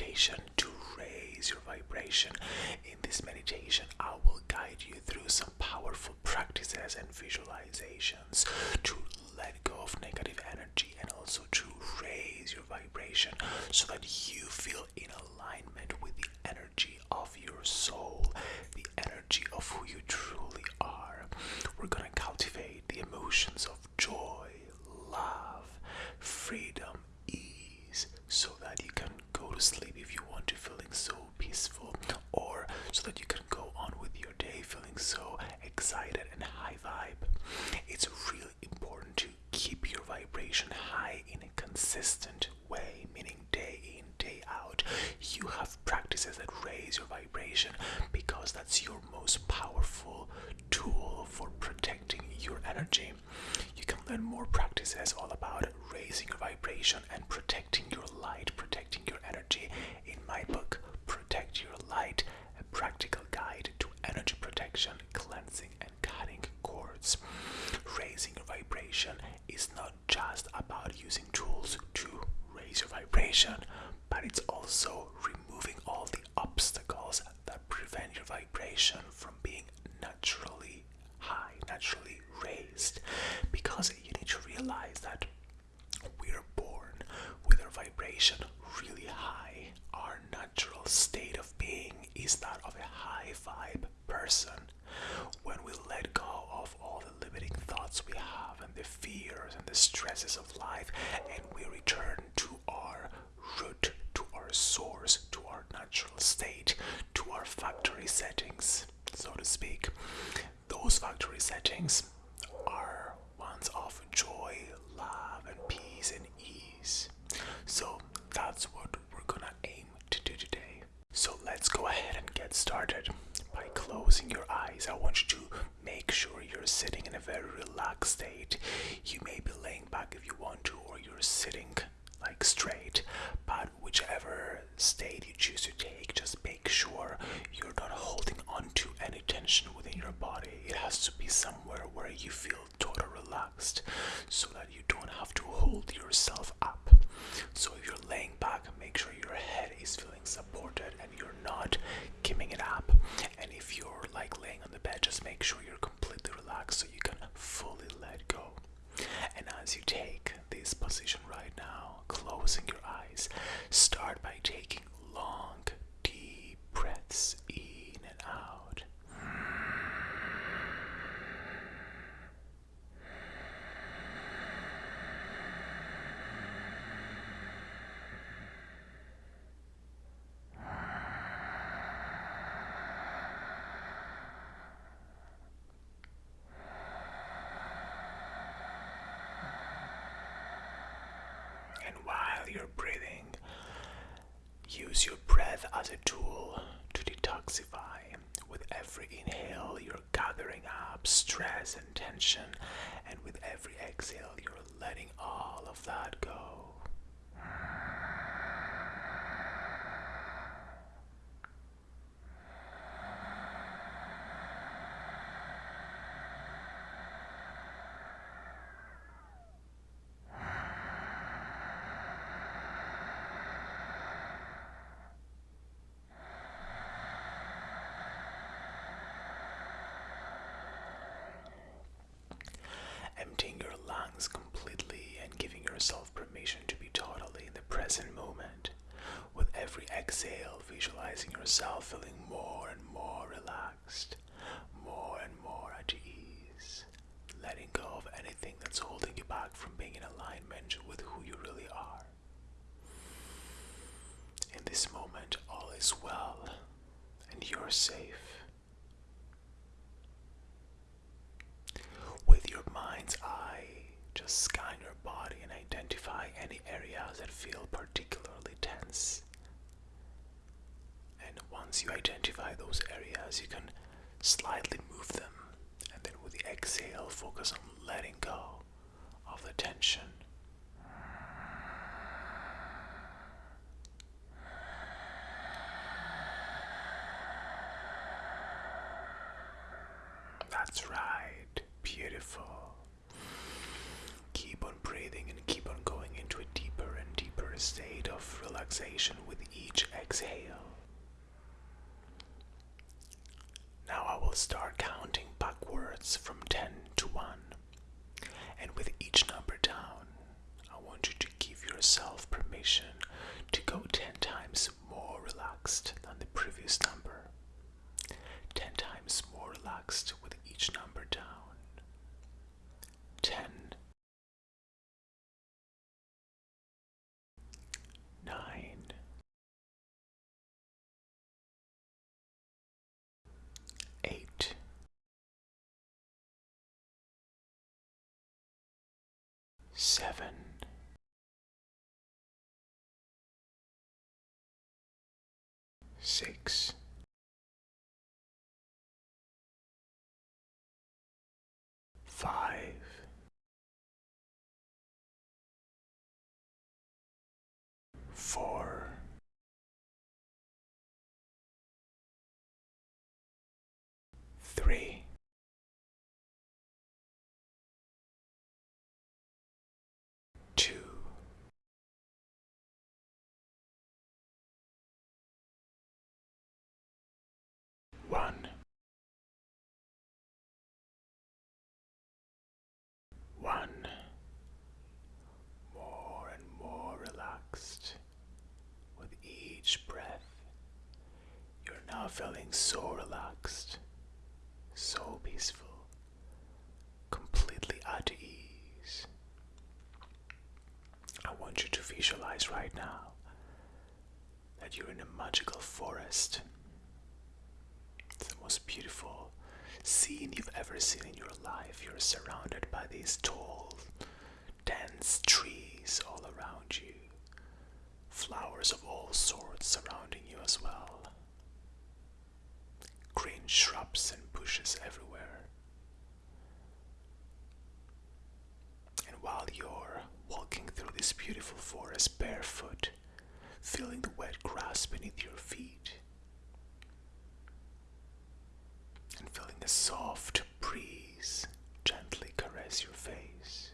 meditation to raise your vibration. In this meditation, I will guide you through some powerful practices and visualizations to let go of negative energy and also to raise your vibration so that you feel in alignment with the energy of your soul, the energy of who you truly are. We're going to cultivate the emotions of joy, love, freedom, ease, so that you can go to sleep if you want to, feeling so peaceful, or so that you can go on with your day feeling so excited and high vibe. It's really important to keep your vibration high in a consistent way, meaning day in, day out. You have practices that raise your vibration because that's your most powerful tool for protecting your energy. You can learn more practices all about raising your vibration and protecting your light, protecting your energy in my book, Protect Your Light, a practical guide to energy protection, cleansing, and cutting cords. Raising is not just about using tools to raise your vibration, but it's also removing all the obstacles that prevent your vibration from being naturally high, naturally raised. Because you need to realize that we're born with our vibration really high. Our natural state of being is that of a high vibe person. When we let go of all the limiting thoughts we have and the fears and the stresses of life and we return to our root, to our source, to our natural state, to our factory settings, so to speak. Those factory settings are ones of joy, love, and peace and ease. So that's what we're gonna aim to do today. So let's go ahead and get started. By closing your eyes, I want you to make sure you're sitting in a very relaxed state. You may be laying back if you want to, or you're sitting like straight, but whichever state you choose to take, just make sure you're not holding on to any tension within your body. It has to be somewhere where you feel totally relaxed so that you don't have to hold yourself up. So if you're laying back, make sure your head is feeling supported and you're not giving it up. And if you're like laying on the bed, just make sure you're completely relaxed so you can fully let go. And as you take this position right now, closing your eyes, start by taking long, deep breaths in and out. And while you're breathing, use your breath as a tool to detoxify. With every inhale, you're gathering up stress and tension, and with every exhale, you're letting all of that go. Emptying your lungs completely and giving yourself permission to be totally in the present moment. With every exhale, yourself feeling more and more relaxed, more and more at ease, letting go of anything that's holding you back from being in alignment with who you really are. In this moment, all is well and you're safe. With your mind's eye, just scan your body and identify any areas that feel particularly tense. Once you identify those areas, you can slightly move them. And then with the exhale, focus on letting go of the tension. That's right. Beautiful. Keep on breathing and keep on going into a deeper and deeper state of relaxation with each each exhale. Now I will start counting backwards from 10 to 1. And with each number down, I want you to give yourself permission to go 10 times more relaxed than the previous number. 10 times more relaxed with each number down. Seven, six, five, four, three, two, one. One more and more relaxed with each breath. You're now feeling so relaxed, so peaceful, completely at ease. I want you to visualize right now that you're in a magical forest. It's the most beautiful scene you've ever seen in your life. You're surrounded by these tall, dense trees all around you, flowers of all sorts surrounding you as well, shrubs and bushes everywhere. And while you're walking through this beautiful forest barefoot, feeling the wet grass beneath your feet, and feeling a soft breeze gently caress your face.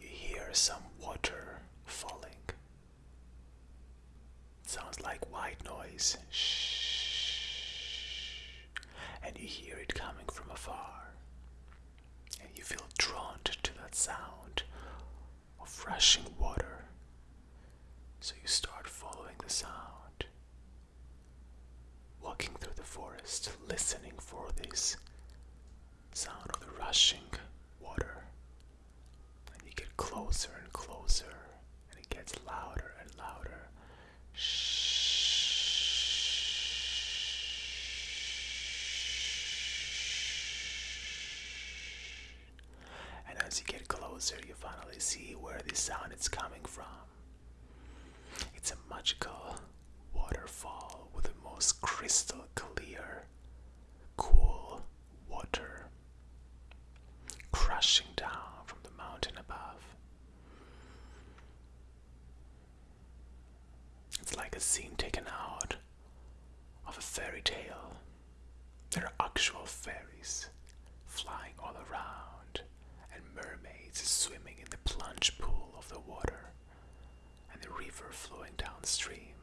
You hear some water falling. Sounds like white noise. Shh. And you hear it coming from afar. And you feel drawn to that sound of rushing water. So you start following the sound walking through the forest, listening for this sound of the rushing water. And you get closer and closer, and it gets louder and louder. And as you get closer, you finally see where the sound is coming from. It's a magical waterfall with the most crystal clear, cool water crashing down from the mountain above. It's like a scene taken out of a fairy tale. There are actual fairies flying all around and mermaids swimming in the plunge pool of the water and the river flowing downstream.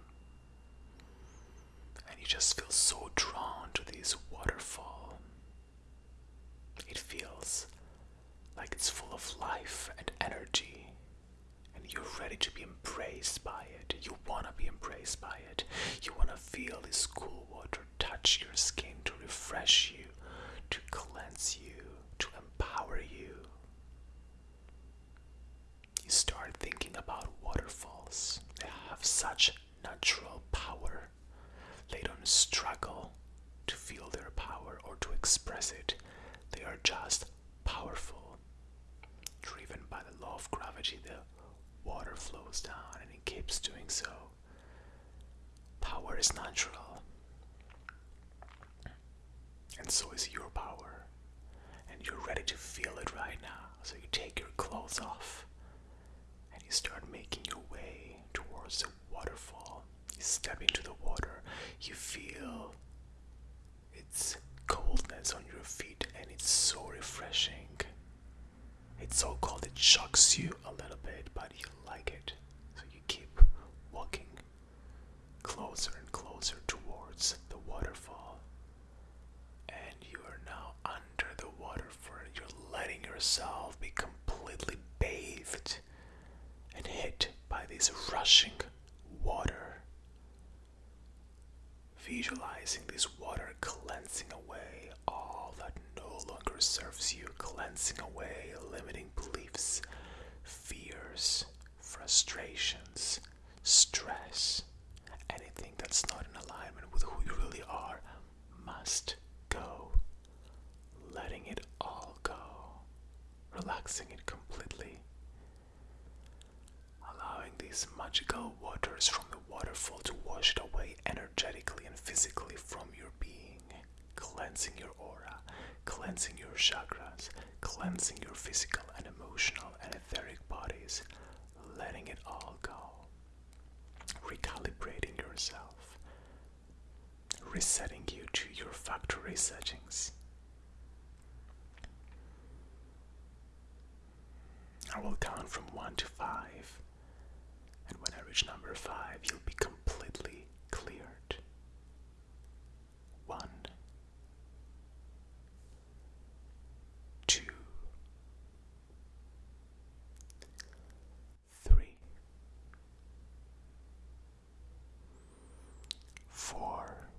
And you just feel so drawn to this waterfall. It feels like it's full of life and energy, and you're ready to be embraced by it. You want to be embraced by it. You want to feel this cool water touch your skin to refresh you, to cleanse you, to empower you. You start thinking about waterfalls. They have such natural power. They don't struggle to feel their power or to express it. They are just powerful. Driven by the law of gravity, the water flows down and it keeps doing so. Power is natural. And so is your power. And you're ready to feel it right now. So you take your clothes off and you start making your way towards the waterfall. You step into the water, you feel its coldness on your feet, and it's so refreshing. It's so cold it shocks you a little bit, but you like it. So you keep walking closer and closer towards the waterfall. And you are now under the waterfall. You're letting yourself be completely bathed and hit by this rushing water. Visualizing this water cleansing away all that no longer serves you, cleansing away frustrations, stress, anything that's not in alignment with who you really are must go. Letting it all go, relaxing it completely, allowing these magical waters from the waterfall to wash it away energetically and physically from your being, cleansing your aura, cleansing your chakras, cleansing your physical and emotional and etheric bodies, letting it all go, recalibrating yourself, resetting you to your factory settings. I will count from 1 to 5, and when I reach number 5, you'll be completely cleared. 4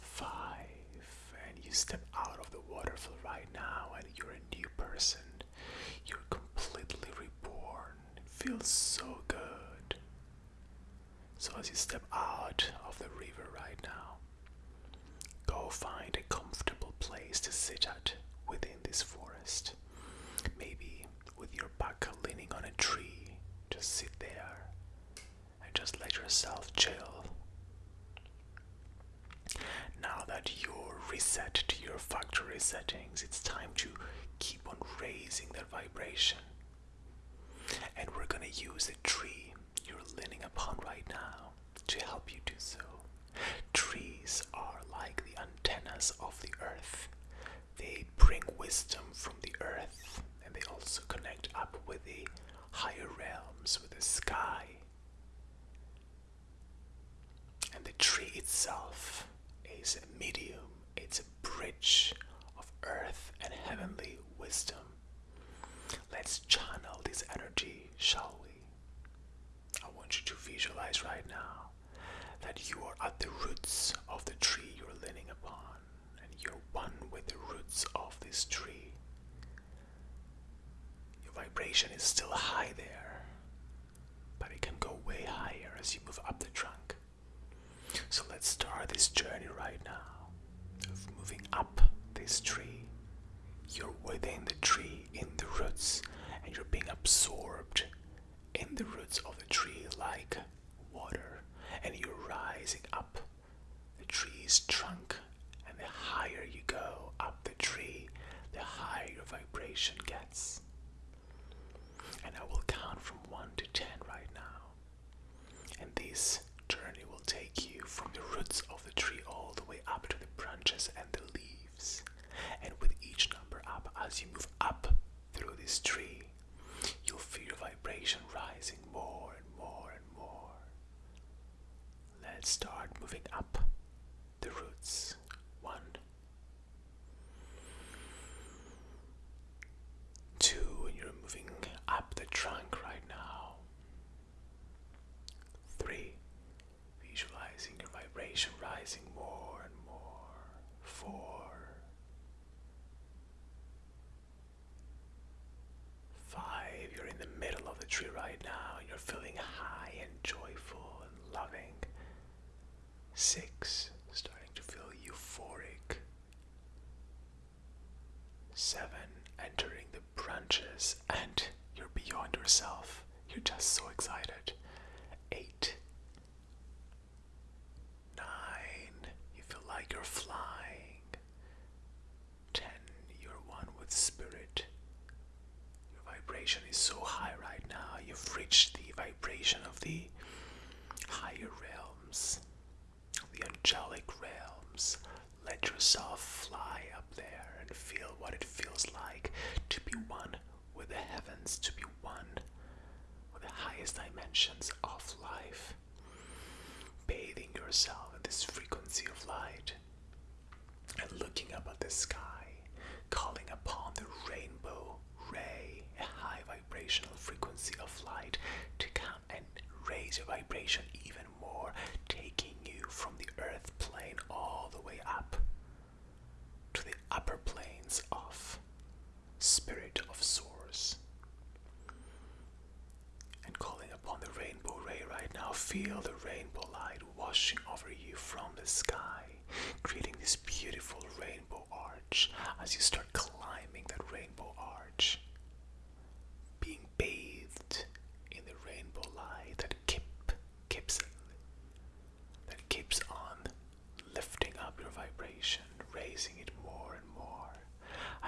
5 and you step out of the waterfall right now and you're a new person. You're completely reborn. It feels so good. So as you step out of the river right now go find a comfortable place to sit at within this forest. Maybe with your back leaning on a tree just sit there just let yourself chill. Now that you're reset to your factory settings, it's time to keep on raising that vibration. And we're gonna use the tree you're leaning upon right now to help you do so. Trees are like the antennas of the earth. They bring wisdom from the earth and they also connect up with the higher realms, with the sky. And the tree itself is a medium, it's a bridge of earth and heavenly wisdom. Let's channel this energy, shall we? I want you to visualize right now that you are at the roots of the tree you're leaning upon, and you're one with the roots of this tree. Your vibration is still high there, but it can go way higher as you move up the trunk. So let's start this journey right now of moving up this tree. You're within the tree, in the roots, and you're being absorbed in the roots of the tree like water, and you're rising up the tree's trunk. And the higher you go up the tree, the higher gets. And I will count from 1 to 10 right now. And this journey will take you from the roots of the tree all the way up to the branches and the leaves. And with each number up, as you move up through this tree, you'll feel your vibration rising more and more and more. Let's start moving up dimensions of life, bathing yourself in this frequency of light and looking up at the sky.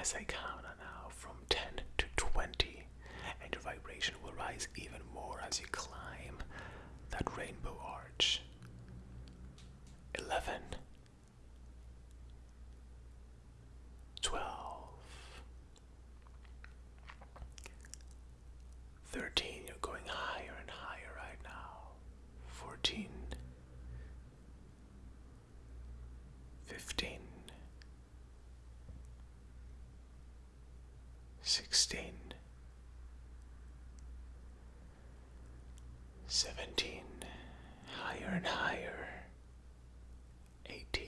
As I count now from 10 to 20, and your vibration will rise even more as you climb that rainbow arch. 11 12 13 you're going higher and higher right now 14 15 16 17 higher and higher. 18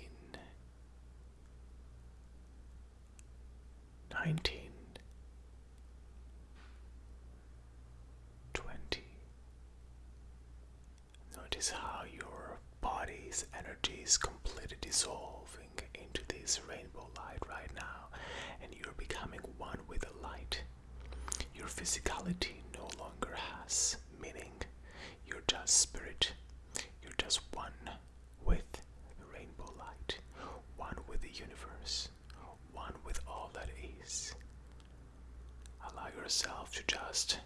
19 20 Notice how your body's energy is completely dissolving into this rainbow light right now, and you're becoming one with the light. Your physicality no longer has meaning. Just spirit. You're just one with the rainbow light, one with the universe, one with all that is. Allow yourself to just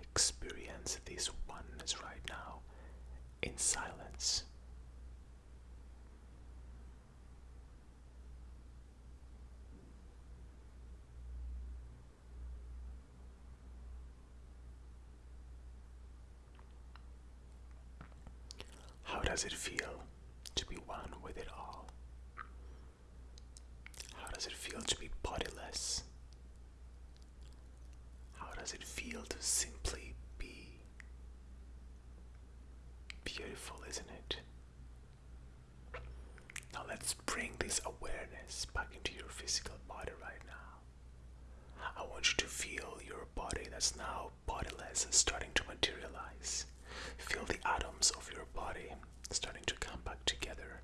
experience this oneness right now in silence. How does it feel to be one with it all? How does it feel to be bodiless? How does it feel to simply be? Beautiful, isn't it? Now let's bring this awareness back into your physical body right now. I want you to feel your body that's now bodiless starting to materialize. Feel the atoms of your body starting to come back together.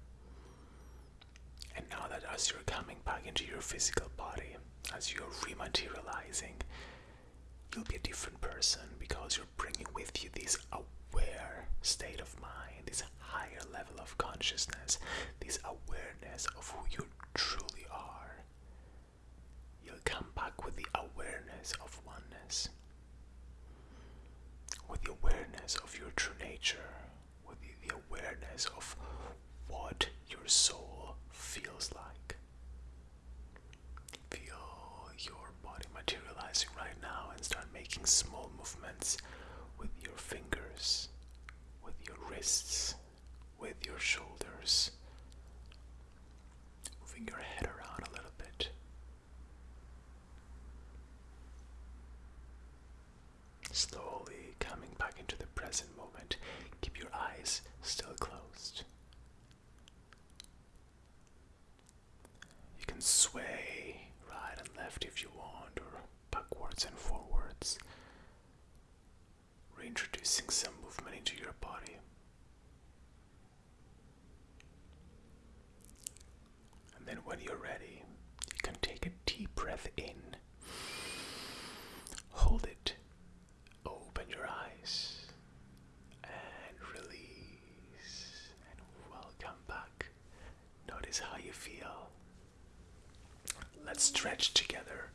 And now that as you're coming back into your physical body, as you're rematerializing, you'll be a different person because you're bringing with you this aware state of mind, this higher level of consciousness, this awareness of who you truly are. You'll come back with the awareness of oneness, with the awareness of your true nature, with the, the awareness of what your soul feels like. Feel your body materializing right now and start making small movements with your fingers, with your wrists, with your shoulders. Moving your head around a little bit. Slowly coming back into the present moment. Keep your eyes still closed. You can sway right and left if you want, or backwards and forwards, reintroducing some movement into your body. And then, when you're ready, you can take a deep breath in, hold it, open your eyes, and release, and welcome back. Notice how you feel. Let's stretch together.